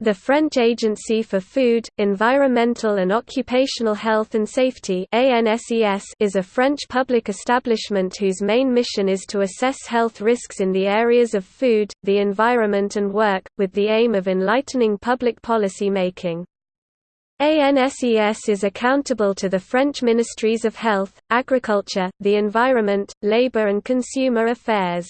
The French Agency for Food, Environmental and Occupational Health and Safety is a French public establishment whose main mission is to assess health risks in the areas of food, the environment and work, with the aim of enlightening public policy making. ANSES is accountable to the French Ministries of Health, Agriculture, the Environment, Labour and Consumer Affairs.